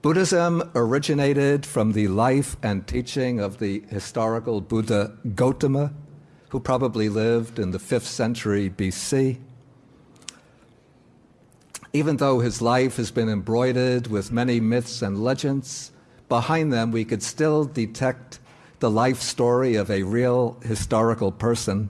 Buddhism originated from the life and teaching of the historical Buddha Gautama, who probably lived in the 5th century BC. Even though his life has been embroidered with many myths and legends, behind them we could still detect the life story of a real historical person.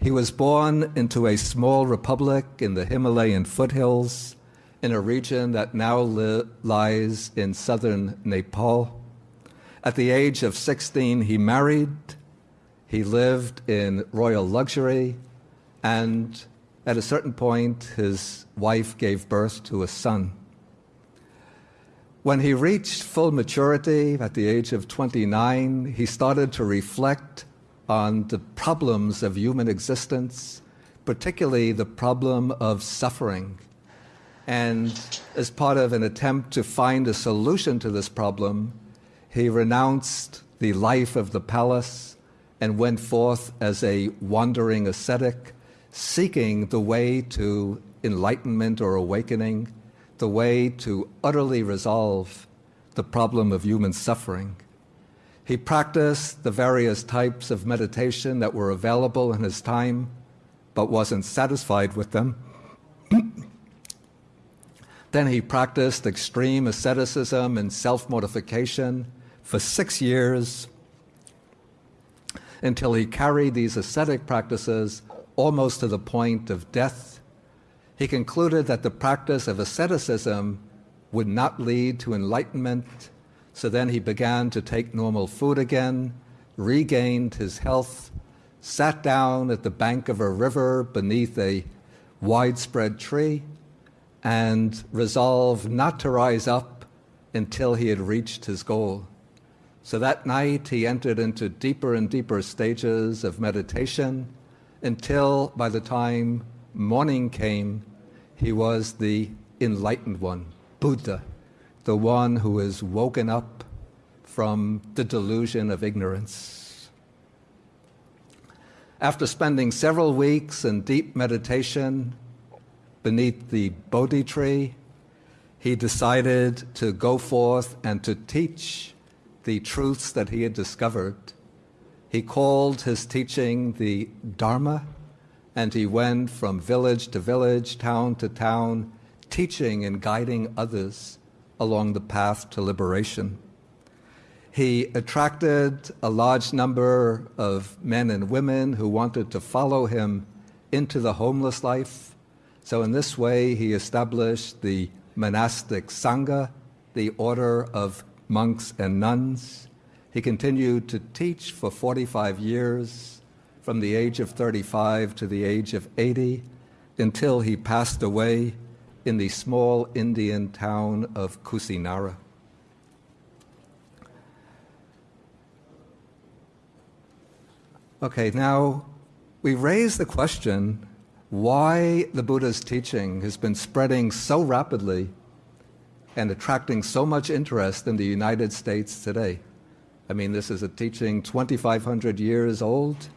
He was born into a small republic in the Himalayan foothills in a region that now li lies in southern Nepal. At the age of 16, he married, he lived in royal luxury, and at a certain point, his wife gave birth to a son. When he reached full maturity at the age of 29, he started to reflect on the problems of human existence, particularly the problem of suffering. And as part of an attempt to find a solution to this problem, he renounced the life of the palace and went forth as a wandering ascetic, seeking the way to enlightenment or awakening, the way to utterly resolve the problem of human suffering. He practiced the various types of meditation that were available in his time, but wasn't satisfied with them. then he practiced extreme asceticism and self mortification for six years until he carried these ascetic practices almost to the point of death. He concluded that the practice of asceticism would not lead to enlightenment, so then he began to take normal food again, regained his health, sat down at the bank of a river beneath a widespread tree, and resolved not to rise up until he had reached his goal. So that night he entered into deeper and deeper stages of meditation until by the time morning came, he was the enlightened one, Buddha, the one who is woken up from the delusion of ignorance. After spending several weeks in deep meditation beneath the Bodhi tree, he decided to go forth and to teach the truths that he had discovered he called his teaching the Dharma, and he went from village to village, town to town, teaching and guiding others along the path to liberation. He attracted a large number of men and women who wanted to follow him into the homeless life. So, in this way, he established the monastic Sangha, the order of monks and nuns. He continued to teach for 45 years, from the age of 35 to the age of 80, until he passed away in the small Indian town of Kusinara. Okay, now we raise the question why the Buddha's teaching has been spreading so rapidly and attracting so much interest in the United States today. I mean, this is a teaching 2,500 years old.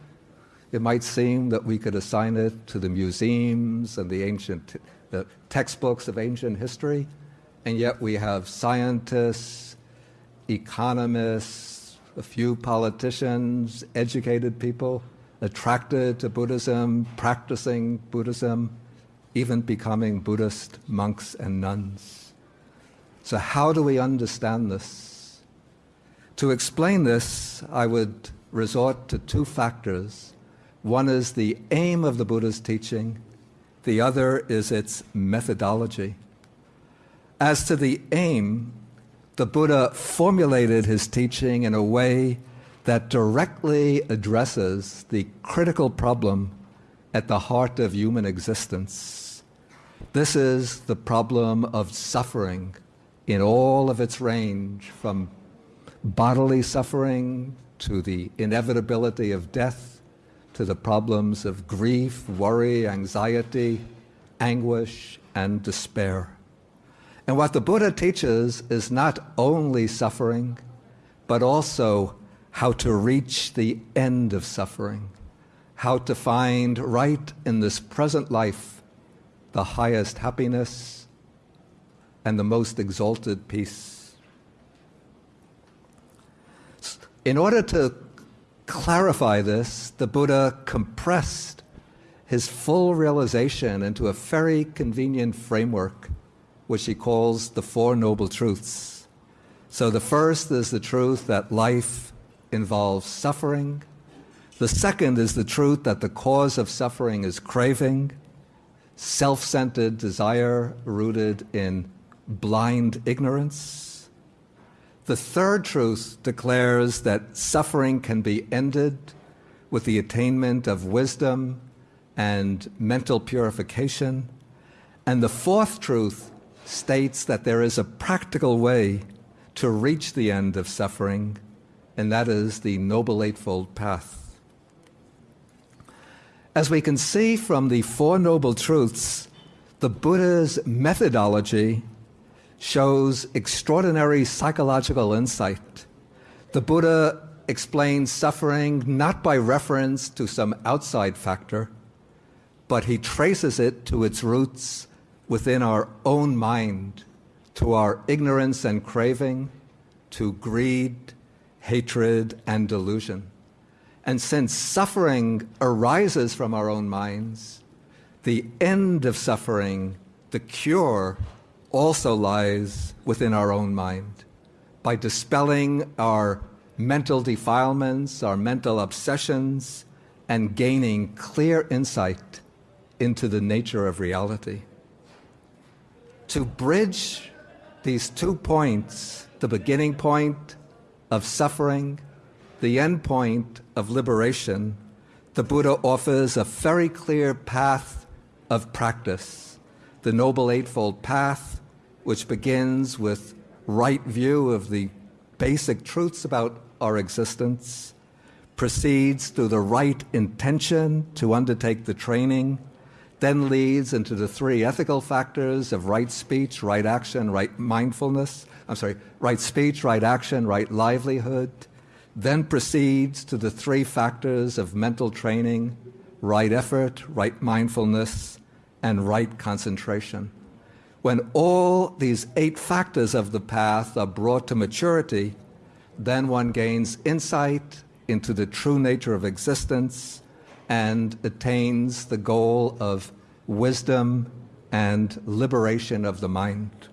It might seem that we could assign it to the museums and the ancient the textbooks of ancient history, and yet we have scientists, economists, a few politicians, educated people attracted to Buddhism, practicing Buddhism, even becoming Buddhist monks and nuns. So, how do we understand this? To explain this, I would resort to two factors. One is the aim of the Buddha's teaching, the other is its methodology. As to the aim, the Buddha formulated his teaching in a way that directly addresses the critical problem at the heart of human existence. This is the problem of suffering in all of its range, from bodily suffering, to the inevitability of death, to the problems of grief, worry, anxiety, anguish, and despair. And what the Buddha teaches is not only suffering, but also how to reach the end of suffering, how to find right in this present life the highest happiness and the most exalted peace. In order to clarify this, the Buddha compressed his full realization into a very convenient framework, which he calls the Four Noble Truths. So the first is the truth that life involves suffering. The second is the truth that the cause of suffering is craving, self centered desire rooted in blind ignorance. The third truth declares that suffering can be ended with the attainment of wisdom and mental purification. And the fourth truth states that there is a practical way to reach the end of suffering, and that is the Noble Eightfold Path. As we can see from the Four Noble Truths, the Buddha's methodology shows extraordinary psychological insight. The Buddha explains suffering not by reference to some outside factor, but he traces it to its roots within our own mind, to our ignorance and craving, to greed, hatred, and delusion. And since suffering arises from our own minds, the end of suffering, the cure, also lies within our own mind. By dispelling our mental defilements, our mental obsessions, and gaining clear insight into the nature of reality. To bridge these two points, the beginning point of suffering, the end point of liberation, the Buddha offers a very clear path of practice, the Noble Eightfold Path, which begins with right view of the basic truths about our existence, proceeds through the right intention to undertake the training, then leads into the three ethical factors of right speech, right action, right mindfulness. I'm sorry, right speech, right action, right livelihood. Then proceeds to the three factors of mental training, right effort, right mindfulness, and right concentration. When all these eight factors of the path are brought to maturity, then one gains insight into the true nature of existence and attains the goal of wisdom and liberation of the mind.